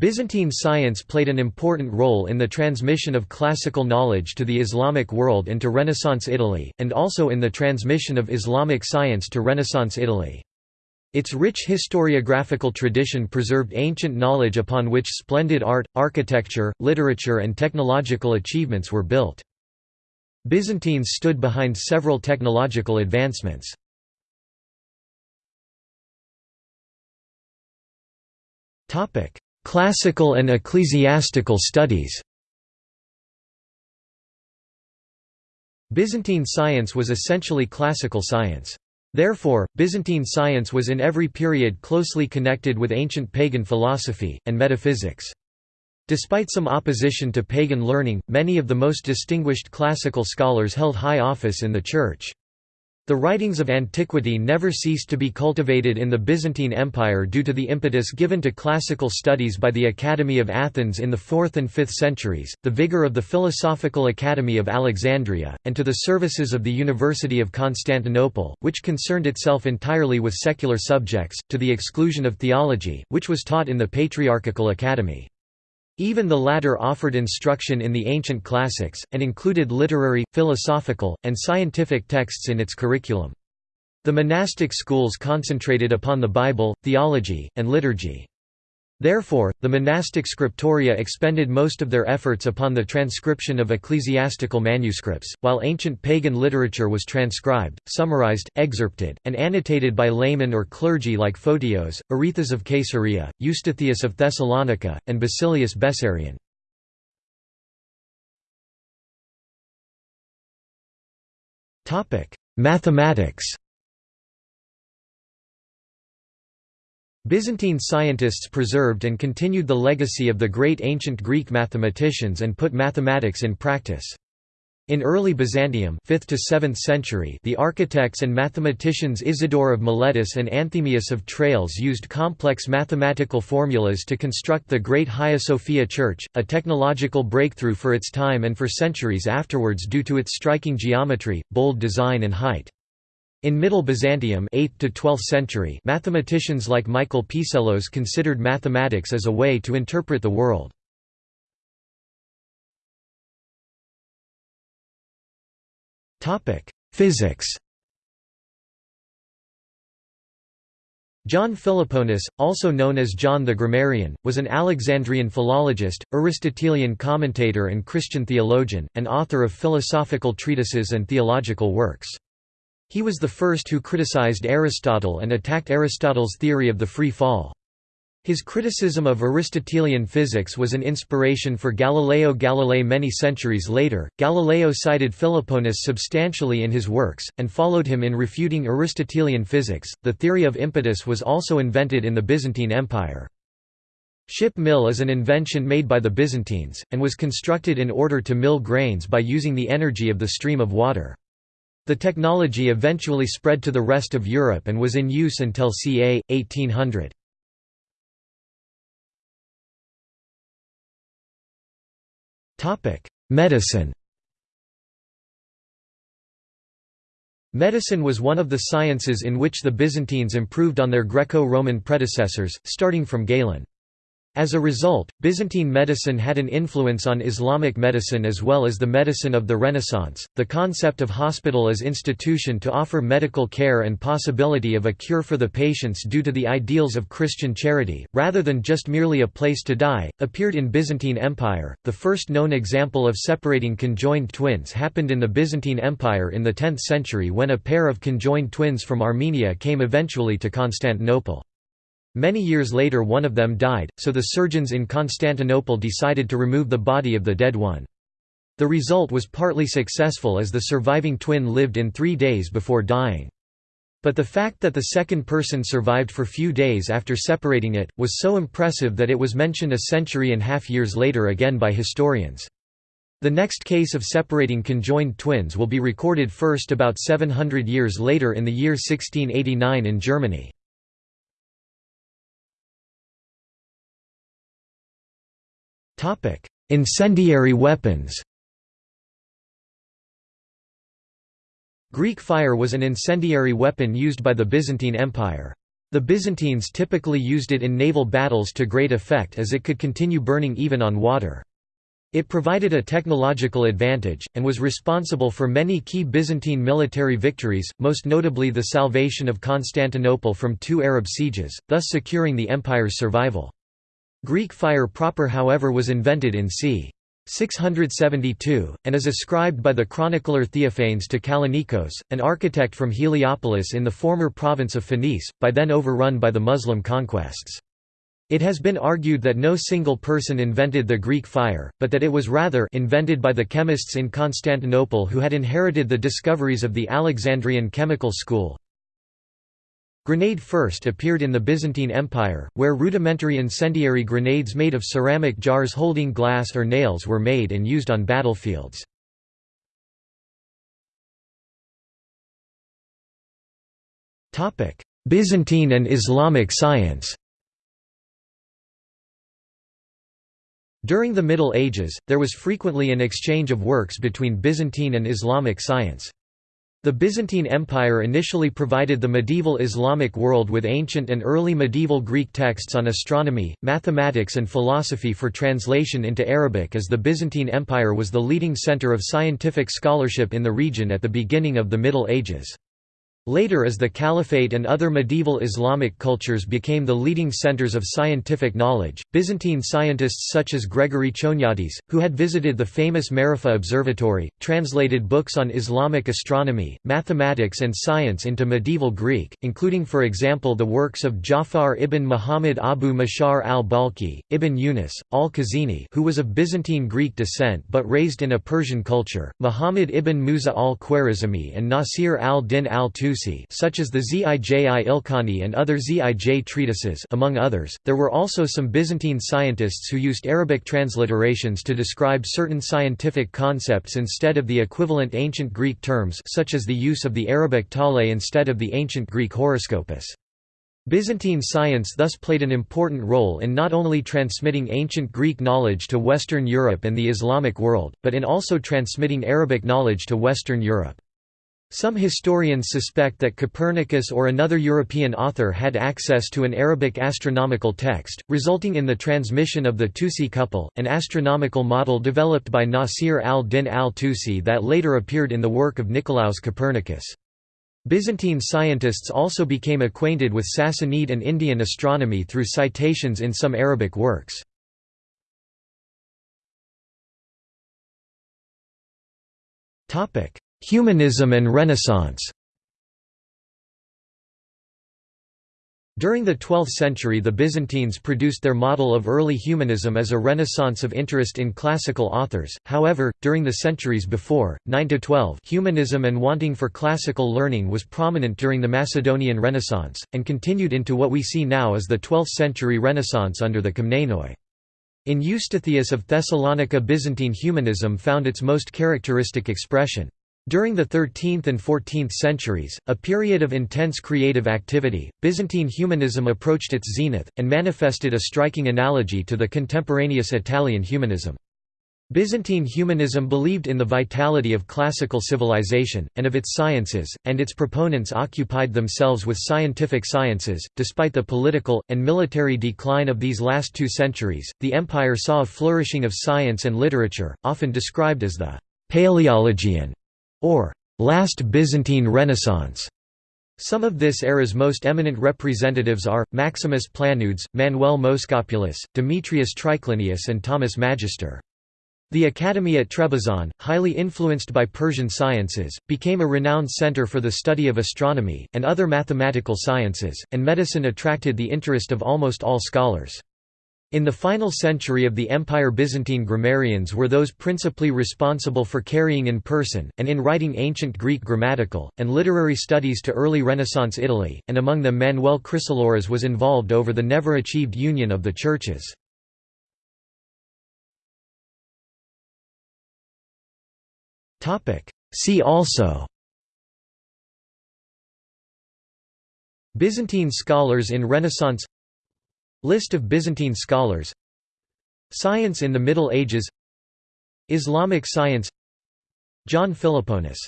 Byzantine science played an important role in the transmission of classical knowledge to the Islamic world and to Renaissance Italy, and also in the transmission of Islamic science to Renaissance Italy. Its rich historiographical tradition preserved ancient knowledge upon which splendid art, architecture, literature and technological achievements were built. Byzantines stood behind several technological advancements. Classical and ecclesiastical studies Byzantine science was essentially classical science. Therefore, Byzantine science was in every period closely connected with ancient pagan philosophy, and metaphysics. Despite some opposition to pagan learning, many of the most distinguished classical scholars held high office in the Church. The writings of antiquity never ceased to be cultivated in the Byzantine Empire due to the impetus given to classical studies by the Academy of Athens in the 4th and 5th centuries, the vigor of the Philosophical Academy of Alexandria, and to the services of the University of Constantinople, which concerned itself entirely with secular subjects, to the exclusion of theology, which was taught in the Patriarchal Academy. Even the latter offered instruction in the ancient classics, and included literary, philosophical, and scientific texts in its curriculum. The monastic schools concentrated upon the Bible, theology, and liturgy. Therefore, the monastic scriptoria expended most of their efforts upon the transcription of ecclesiastical manuscripts, while ancient pagan literature was transcribed, summarized, excerpted, and annotated by laymen or clergy like Photios, Arethas of Caesarea, Eustathius of Thessalonica, and Basilius Bessarion. Mathematics Byzantine scientists preserved and continued the legacy of the great ancient Greek mathematicians and put mathematics in practice. In early Byzantium 5th to 7th century the architects and mathematicians Isidore of Miletus and Anthemius of Tralles used complex mathematical formulas to construct the Great Hagia Sophia Church, a technological breakthrough for its time and for centuries afterwards due to its striking geometry, bold design and height. In Middle Byzantium 8th to 12th century, mathematicians like Michael Psellos considered mathematics as a way to interpret the world. Physics John Philoponus, also known as John the Grammarian, was an Alexandrian philologist, Aristotelian commentator and Christian theologian, and author of philosophical treatises and theological works. He was the first who criticized Aristotle and attacked Aristotle's theory of the free fall. His criticism of Aristotelian physics was an inspiration for Galileo Galilei many centuries later. Galileo cited Philoponus substantially in his works, and followed him in refuting Aristotelian physics. The theory of impetus was also invented in the Byzantine Empire. Ship mill is an invention made by the Byzantines, and was constructed in order to mill grains by using the energy of the stream of water. The technology eventually spread to the rest of Europe and was in use until ca. 1800. Medicine Medicine was one of the sciences in which the Byzantines improved on their Greco-Roman predecessors, starting from Galen. As a result, Byzantine medicine had an influence on Islamic medicine as well as the medicine of the Renaissance. The concept of hospital as institution to offer medical care and possibility of a cure for the patients due to the ideals of Christian charity, rather than just merely a place to die, appeared in Byzantine Empire. The first known example of separating conjoined twins happened in the Byzantine Empire in the 10th century when a pair of conjoined twins from Armenia came eventually to Constantinople. Many years later one of them died, so the surgeons in Constantinople decided to remove the body of the dead one. The result was partly successful as the surviving twin lived in three days before dying. But the fact that the second person survived for few days after separating it, was so impressive that it was mentioned a century and half years later again by historians. The next case of separating conjoined twins will be recorded first about 700 years later in the year 1689 in Germany. Incendiary weapons Greek fire was an incendiary weapon used by the Byzantine Empire. The Byzantines typically used it in naval battles to great effect as it could continue burning even on water. It provided a technological advantage, and was responsible for many key Byzantine military victories, most notably the salvation of Constantinople from two Arab sieges, thus securing the empire's survival. Greek fire proper however was invented in c. 672, and is ascribed by the chronicler Theophanes to Kallinikos, an architect from Heliopolis in the former province of Phoenice, by then overrun by the Muslim conquests. It has been argued that no single person invented the Greek fire, but that it was rather invented by the chemists in Constantinople who had inherited the discoveries of the Alexandrian chemical school. Grenade first appeared in the Byzantine Empire, where rudimentary incendiary grenades made of ceramic jars holding glass or nails were made and used on battlefields. Byzantine and Islamic science During the Middle Ages, there was frequently an exchange of works between Byzantine and Islamic science. The Byzantine Empire initially provided the medieval Islamic world with ancient and early medieval Greek texts on astronomy, mathematics and philosophy for translation into Arabic as the Byzantine Empire was the leading center of scientific scholarship in the region at the beginning of the Middle Ages. Later as the Caliphate and other medieval Islamic cultures became the leading centers of scientific knowledge, Byzantine scientists such as Gregory Choniates, who had visited the famous Maragheh Observatory, translated books on Islamic astronomy, mathematics and science into medieval Greek, including for example the works of Ja'far ibn Muhammad Abu Mashar al-Balkhi, ibn Yunus, al-Khazini who was of Byzantine Greek descent but raised in a Persian culture, Muhammad ibn Musa al-Khwarizmi and Nasir al-Din al-Tusi such as the Zij Ilkhani and other Zij treatises among others. There were also some Byzantine scientists who used Arabic transliterations to describe certain scientific concepts instead of the equivalent ancient Greek terms such as the use of the Arabic tale instead of the ancient Greek horoscopus. Byzantine science thus played an important role in not only transmitting ancient Greek knowledge to Western Europe and the Islamic world, but in also transmitting Arabic knowledge to Western Europe. Some historians suspect that Copernicus or another European author had access to an Arabic astronomical text, resulting in the transmission of the Tusi couple, an astronomical model developed by Nasir al-Din al-Tusi that later appeared in the work of Nicolaus Copernicus. Byzantine scientists also became acquainted with Sassanid and Indian astronomy through citations in some Arabic works. Topic: Humanism and Renaissance During the 12th century the Byzantines produced their model of early humanism as a renaissance of interest in classical authors, however, during the centuries before, 9–12 humanism and wanting for classical learning was prominent during the Macedonian Renaissance, and continued into what we see now as the 12th century Renaissance under the Komnenoi. In Eustathius of Thessalonica Byzantine humanism found its most characteristic expression. During the 13th and 14th centuries, a period of intense creative activity, Byzantine humanism approached its zenith, and manifested a striking analogy to the contemporaneous Italian humanism. Byzantine humanism believed in the vitality of classical civilization, and of its sciences, and its proponents occupied themselves with scientific sciences. Despite the political, and military decline of these last two centuries, the empire saw a flourishing of science and literature, often described as the Paleologian or last Byzantine Renaissance. Some of this era's most eminent representatives are, Maximus Planudes, Manuel Moschopulus, Demetrius Triclinius and Thomas Magister. The academy at Trebizond, highly influenced by Persian sciences, became a renowned center for the study of astronomy, and other mathematical sciences, and medicine attracted the interest of almost all scholars. In the final century of the Empire Byzantine grammarians were those principally responsible for carrying in person, and in writing ancient Greek grammatical, and literary studies to early Renaissance Italy, and among them Manuel Chrysoloras was involved over the never-achieved union of the churches. See also Byzantine scholars in Renaissance List of Byzantine scholars. Science in the Middle Ages. Islamic science. John Philoponus